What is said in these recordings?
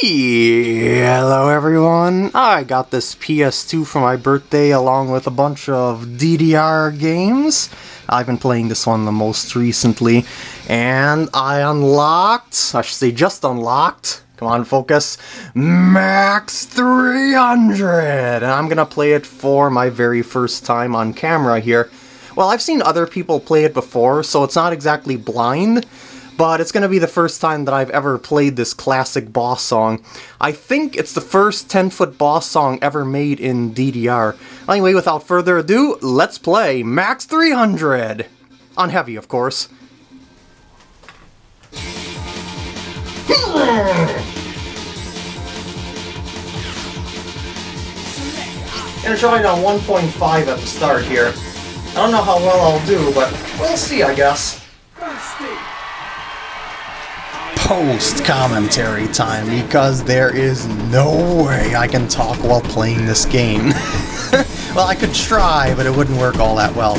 Hello everyone, I got this PS2 for my birthday along with a bunch of DDR games. I've been playing this one the most recently, and I unlocked, I should say just unlocked, come on focus, Max 300! And I'm gonna play it for my very first time on camera here. Well, I've seen other people play it before, so it's not exactly blind, but it's going to be the first time that I've ever played this classic boss song. I think it's the first 10-foot boss song ever made in DDR. Anyway, without further ado, let's play Max 300! On Heavy, of course. Gonna try it on 1.5 at the start here. I don't know how well I'll do, but we'll see, I guess post commentary time because there is no way I can talk while playing this game. well, I could try, but it wouldn't work all that well.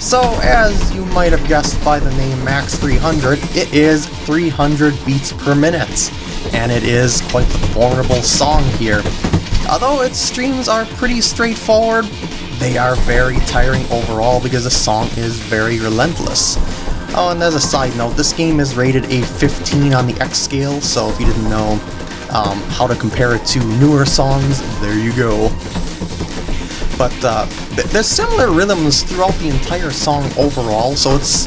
So, as you might have guessed by the name Max 300, it is 300 beats per minute, and it is quite the formidable song here. Although its streams are pretty straightforward, they are very tiring overall because the song is very relentless. Oh, and as a side note, this game is rated a 15 on the X scale, so if you didn't know um, how to compare it to newer songs, there you go. But uh, th there's similar rhythms throughout the entire song overall, so it's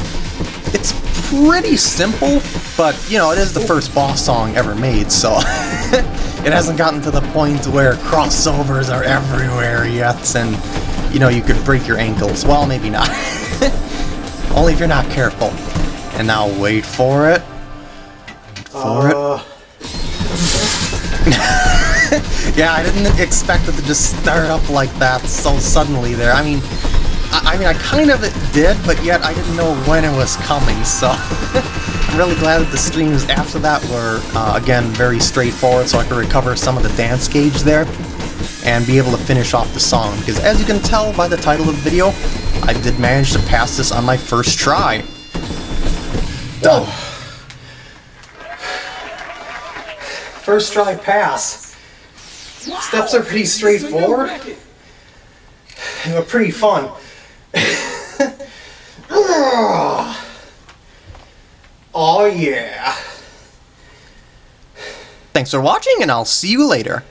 it's pretty simple, but you know, it is the first boss song ever made, so it hasn't gotten to the point where crossovers are everywhere yet, and you know, you could break your ankles. Well, maybe not. Only if you're not careful. And now wait for it. For uh... it. yeah, I didn't expect it to just start up like that so suddenly there. I mean, I, I mean, I kind of did, but yet I didn't know when it was coming, so... I'm really glad that the streams after that were, uh, again, very straightforward, so I could recover some of the dance gauge there and be able to finish off the song, because as you can tell by the title of the video, I did manage to pass this on my first try. Done. First try pass. Wow. Steps are pretty straightforward. They're pretty fun. oh yeah. Thanks for watching and I'll see you later.